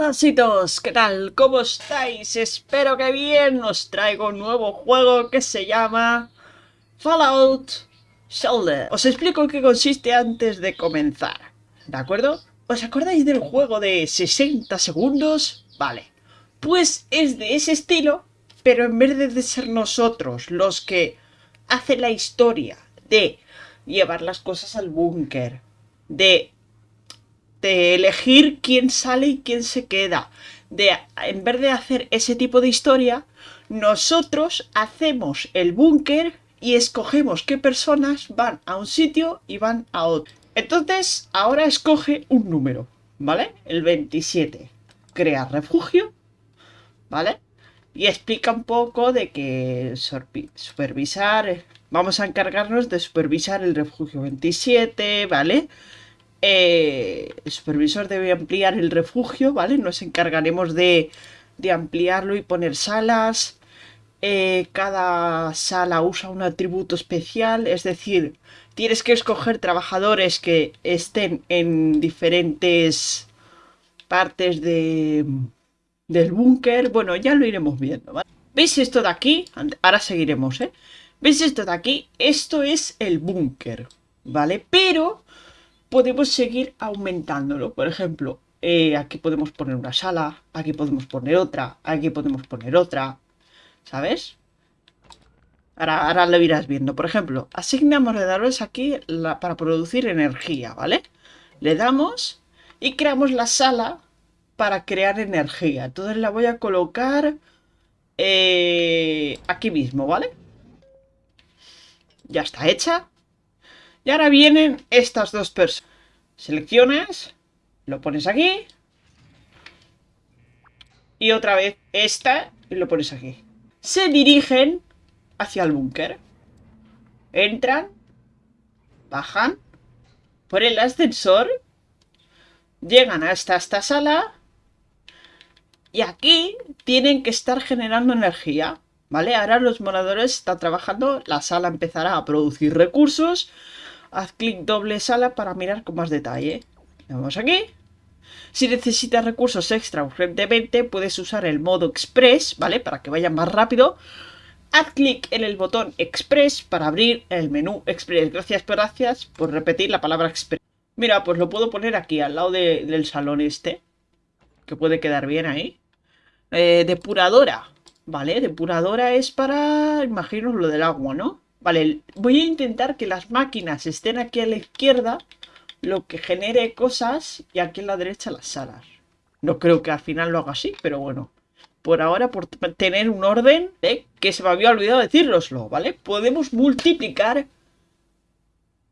Hola ¿qué tal? ¿Cómo estáis? Espero que bien. Os traigo un nuevo juego que se llama Fallout Shelter. Os explico en qué consiste antes de comenzar, ¿de acuerdo? ¿Os acordáis del juego de 60 segundos? Vale, pues es de ese estilo, pero en vez de ser nosotros los que hacen la historia de llevar las cosas al búnker, de de elegir quién sale y quién se queda. De, en vez de hacer ese tipo de historia, nosotros hacemos el búnker y escogemos qué personas van a un sitio y van a otro. Entonces, ahora escoge un número, ¿vale? El 27. Crea refugio, ¿vale? Y explica un poco de que supervisar... Vamos a encargarnos de supervisar el refugio 27, ¿vale? Eh, el supervisor debe ampliar el refugio, ¿vale? Nos encargaremos de, ampliarlo y poner salas. Eh, cada sala usa un atributo especial, es decir, tienes que escoger trabajadores que estén en diferentes partes de, del búnker. Bueno, ya lo iremos viendo, ¿vale? ¿Veis esto de aquí? Ahora seguiremos, ¿eh? ¿Veis esto de aquí? Esto es el búnker, ¿vale? Pero podemos seguir aumentándolo. Por ejemplo, eh, aquí podemos poner una sala, aquí podemos poner otra, aquí podemos poner otra, ¿sabes? Ahora, ahora lo irás viendo. Por ejemplo, asignamos darles aquí para producir energía, ¿vale? Le damos y creamos la sala para crear energía. Entonces la voy a colocar eh, aquí mismo, ¿vale? Ya está hecha. Y ahora vienen estas dos personas. Seleccionas, lo pones aquí. Y otra vez esta y lo pones aquí. Se dirigen hacia el búnker. Entran, bajan por el ascensor, llegan hasta esta sala y aquí tienen que estar generando energía. ¿Vale? Ahora los moradores están trabajando, la sala empezará a producir recursos haz clic doble sala para mirar con más detalle. Vamos aquí. Si necesitas recursos extra urgentemente, puedes usar el modo Express, ¿vale? Para que vaya más rápido. Haz clic en el botón Express para abrir el menú Express. Gracias, gracias por repetir la palabra Express. Mira, pues lo puedo poner aquí, al lado del salón este. Que puede quedar bien ahí. Eh, depuradora. Vale, depuradora es para, imagino, lo del agua, ¿no? Vale, voy a intentar que las máquinas estén aquí a la izquierda, lo que genere cosas, y aquí a la derecha las salas. No creo que al final lo haga así, pero bueno. Por ahora, por tener un orden, que se me había olvidado decíroslo, ¿vale? Podemos multiplicar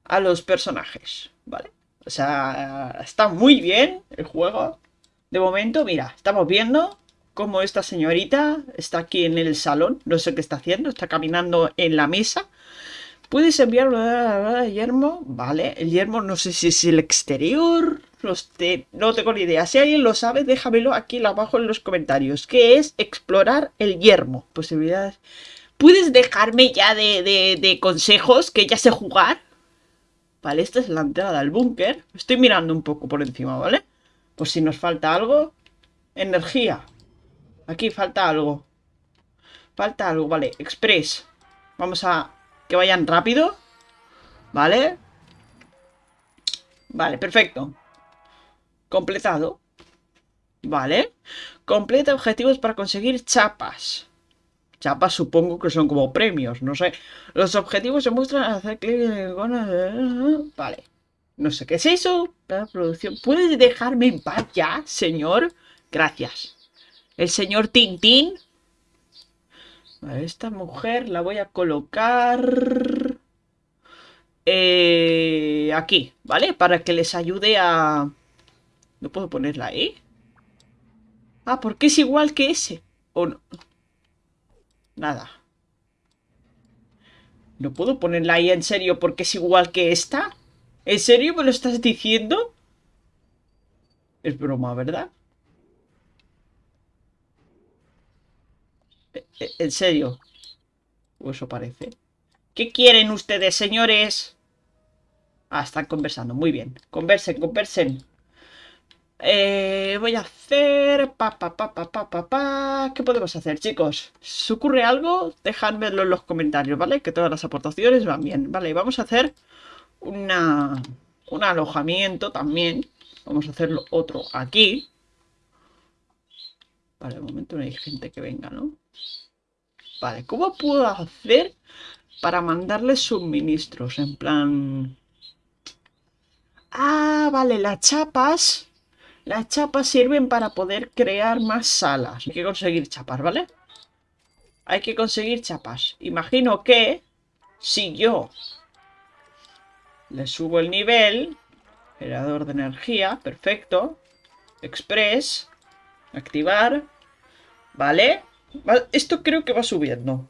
a los personajes, ¿vale? O sea, está muy bien el juego. De momento, mira, estamos viendo cómo esta señorita está aquí en el salón. No sé qué está haciendo, está caminando en la mesa. Puedes enviarlo a yermo, vale, el yermo no sé si es el exterior, no tengo ni idea. Si alguien lo sabe, déjamelo aquí abajo en los comentarios. ¿Qué es explorar el yermo? Posibilidades. ¿Puedes dejarme ya de, consejos que ya sé jugar? Vale, esta es la entrada al búnker. Estoy mirando un poco por encima, ¿vale? Pues si nos falta algo. Energía. Aquí falta algo. Falta algo, vale. Express. Vamos a que vayan rápido. ¿Vale? Vale, perfecto. Completado. Vale. Completa objetivos para conseguir chapas. Chapas supongo que son como premios, no sé. Los objetivos se muestran al hacer clic en... Vale. No sé qué es eso. La producción. ¿Puedes dejarme en paz ya, señor? Gracias. El señor Tintín a esta mujer la voy a colocar... Eh, aquí, ¿vale? Para que les ayude a... ¿No puedo ponerla ahí? Ah, porque es igual que ese. ¿O no? Nada. ¿No puedo ponerla ahí en serio porque es igual que esta? ¿En serio me lo estás diciendo? Es broma, ¿verdad? En serio. O eso parece. ¿Qué quieren ustedes, señores? Ah, están conversando. Muy bien. Conversen, conversen. Eh, voy a hacer... Pa, pa, pa, pa, pa, pa, pa. ¿Qué podemos hacer, chicos? ¿Se ocurre algo? Dejádmelo en los comentarios, ¿vale? Que todas las aportaciones van bien. Vale, vamos a hacer una, un alojamiento también. Vamos a hacerlo otro aquí. Vale, de momento no hay gente que venga, ¿no? Vale, ¿cómo puedo hacer para mandarles suministros? En plan... Ah, vale, las chapas... Las chapas sirven para poder crear más salas. Hay que conseguir chapas, ¿vale? Hay que conseguir chapas. Imagino que si yo le subo el nivel, generador de energía, perfecto. Express, activar, ¿vale? Esto creo que va subiendo.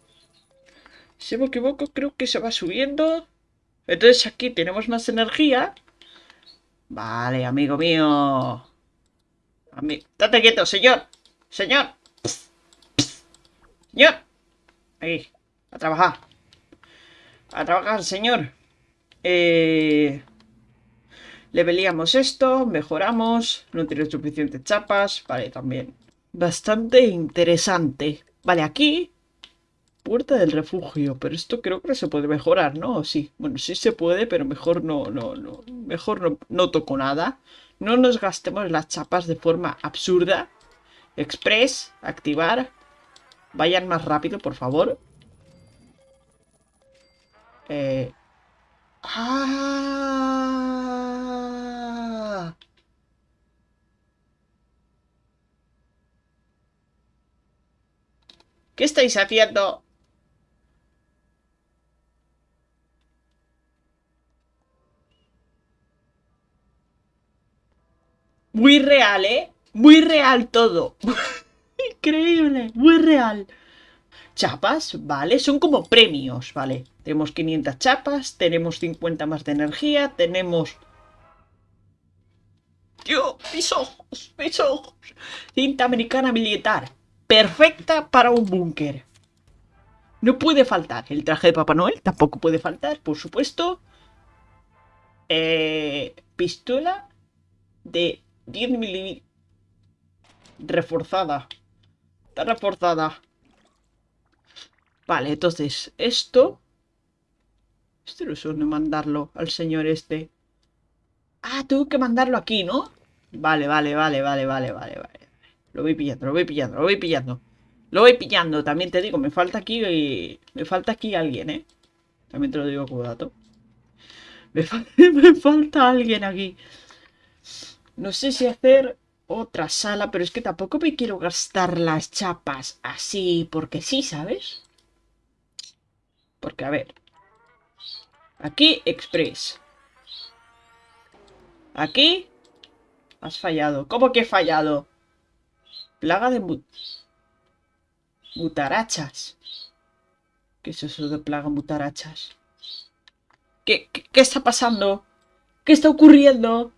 Si me equivoco, creo que se va subiendo. Entonces aquí tenemos más energía. Vale, amigo mío. Date quieto, señor. Señor. Señor. Ahí. A trabajar. A trabajar, señor. Eh... Leveleamos esto, mejoramos, no tiene suficientes chapas, vale, también. Bastante interesante. Vale, aquí, puerta del refugio, pero esto creo que se puede mejorar, ¿no? Sí, bueno, sí se puede, pero mejor no, no, no, mejor no, no toco nada. No nos gastemos las chapas de forma absurda. Express, activar. Vayan más rápido, por favor. Eh... ¡Ah! ¿Qué estáis haciendo? Muy real, ¿eh? Muy real todo. Increíble, muy real. Chapas, ¿vale? Son como premios, ¿vale? Tenemos 500 chapas, tenemos 50 más de energía, tenemos... ¡Dios! ¡Mis ojos! ¡Mis ojos! Cinta americana militar. Perfecta para un búnker. No puede faltar. El traje de Papá Noel tampoco puede faltar, por supuesto. Eh, pistola de 10 milímetros. Reforzada. Está reforzada. Vale, entonces, esto... Esto no es de mandarlo al señor este. Ah, tengo que mandarlo aquí, ¿no? Vale, vale, vale, vale, vale, vale, vale. Lo voy pillando, lo voy pillando, lo voy pillando. Lo voy pillando, también te digo, me falta aquí... Me falta aquí alguien, ¿eh? También te lo digo como. Me, me falta alguien aquí. No sé si hacer otra sala, pero es que tampoco me quiero gastar las chapas así, porque sí, ¿sabes? Porque, a ver. Aquí, Express. Aquí. Has fallado. ¿Cómo que he fallado? Plaga de mutarachas. ¿Qué es eso de plaga mutarachas? ¿Qué, qué, qué está pasando? ¿Qué está ocurriendo?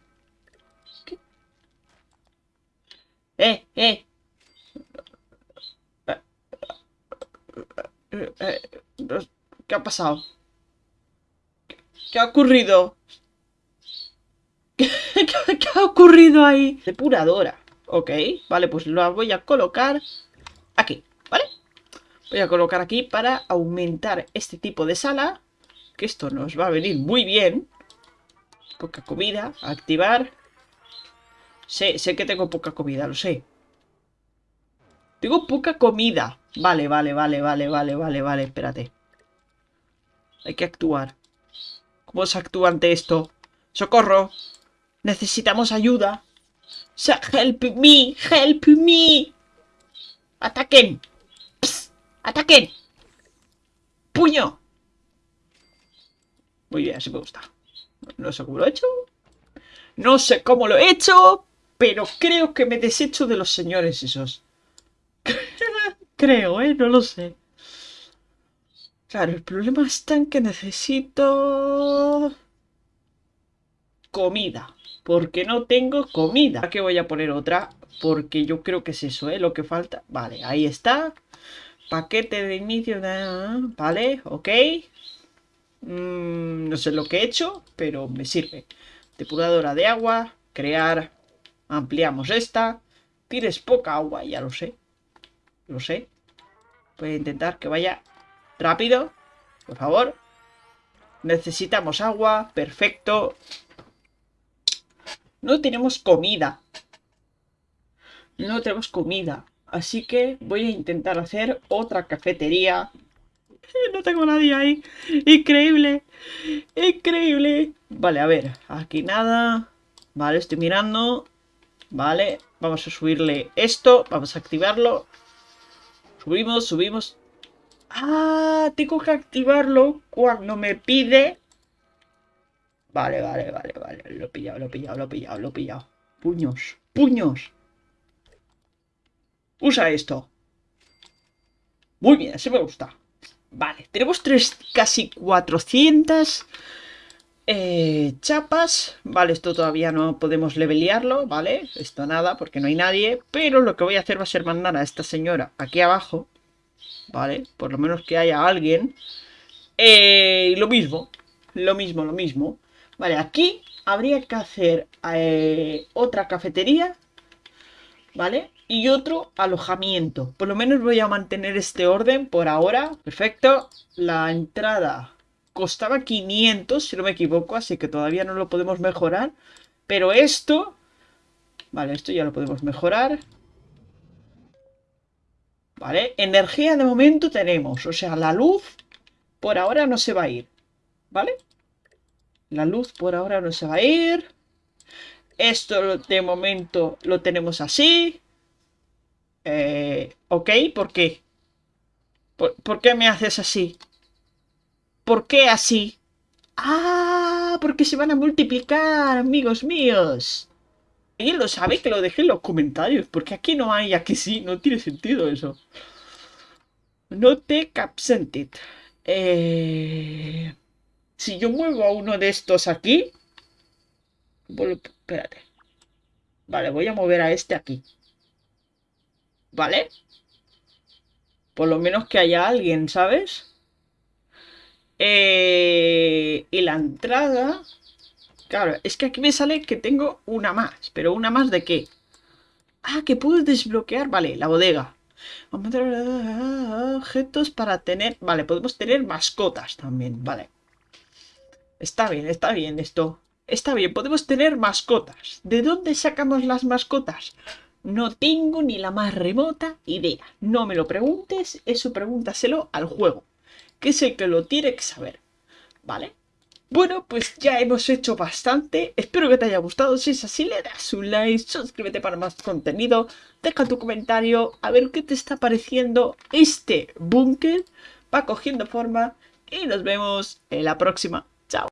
¡Eh, eh! ¿Qué ha pasado? ¿Qué ha ocurrido? ¿Qué, ha ocurrido ahí? Depuradora. Ok, vale, pues lo voy a colocar aquí, ¿vale? Voy a colocar aquí para aumentar este tipo de sala. Que esto nos va a venir muy bien. Poca comida. Activar. Sé, sé que tengo poca comida, lo sé. Tengo poca comida. Vale, vale, vale, vale, vale, vale, vale, espérate. Hay que actuar. ¿Cómo se actúa ante esto? ¡Socorro! Necesitamos ayuda. ¡Help me! ¡Help me! ¡Ataquen! ¡Ataquen! ¡Puño! Muy bien, así me gusta. No sé cómo lo he hecho. No sé cómo lo he hecho, pero creo que me desecho de los señores esos. creo, ¿eh? No lo sé. Claro, el problema está en que necesito... Comida. Porque no tengo comida. Aquí voy a poner otra. Porque yo creo que es eso, ¿eh? Lo que falta. Vale, ahí está. Paquete de inicio. Vale, ok. Mm, no sé lo que he hecho, pero me sirve. Depuradora de agua. Crear Ampliamos esta. Tienes poca agua, ya lo sé. Lo sé. Voy a intentar que vaya rápido. Por favor. Necesitamos agua. Perfecto. No tenemos comida. No tenemos comida. Así que voy a intentar hacer otra cafetería. No tengo nadie ahí. Increíble. Increíble. Vale, a ver. Aquí nada. Vale, estoy mirando. Vale. Vamos a subirle esto. Vamos a activarlo. Subimos, subimos. Ah, tengo que activarlo cuando me pide. Vale, vale, vale, vale. Lo he pillado, lo he pillado, lo he pillado, lo he pillado. Puños, puños. Usa esto. Muy bien, ese me gusta. Vale, tenemos tres, casi 400 eh, chapas. Vale, esto todavía no podemos levelearlo, ¿vale? Esto nada, porque no hay nadie. Pero lo que voy a hacer va a ser mandar a esta señora aquí abajo. ¿Vale? Por lo menos que haya alguien. Eh, lo mismo, lo mismo, lo mismo. Vale, aquí habría que hacer eh, otra cafetería. ¿Vale? y otro alojamiento. Por lo menos voy a mantener este orden por ahora. Perfecto. La entrada costaba 500, si no me equivoco, así que todavía no lo podemos mejorar. Pero esto... Vale, esto ya lo podemos mejorar. Vale, energía de momento tenemos. O sea, la luz por ahora no se va a ir. ¿Vale? La luz por ahora no se va a ir. Esto de momento lo tenemos así. Eh, ok, ¿por qué? ¿Por, qué me haces así? ¿Por qué así? ¡Ah! Porque se van a multiplicar, amigos míos. ¿Alguien lo sabe? Que lo deje en los comentarios. Porque aquí no hay, aquí sí. No tiene sentido eso. No te capsentit. Eh... Si yo muevo a uno de estos aquí... Espérate. Vale, voy a mover a este aquí. ¿Vale? Por lo menos que haya alguien, ¿sabes? Eh, y la entrada... Claro, es que aquí me sale que tengo una más. ¿Pero una más de qué? Ah, que puedo desbloquear. Vale, la bodega. Vamos a objetos para tener... Vale, podemos tener mascotas también. Vale. Está bien, está bien esto. Está bien, podemos tener mascotas. ¿De dónde sacamos las mascotas? No tengo ni la más remota idea. No me lo preguntes, eso pregúntaselo al juego, que es el que lo tiene que saber. ¿Vale? Bueno, pues ya hemos hecho bastante. Espero que te haya gustado. Si es así, le das un like, suscríbete para más contenido, deja tu comentario, a ver qué te está pareciendo este búnker. Va cogiendo forma y nos vemos en la próxima. Chao.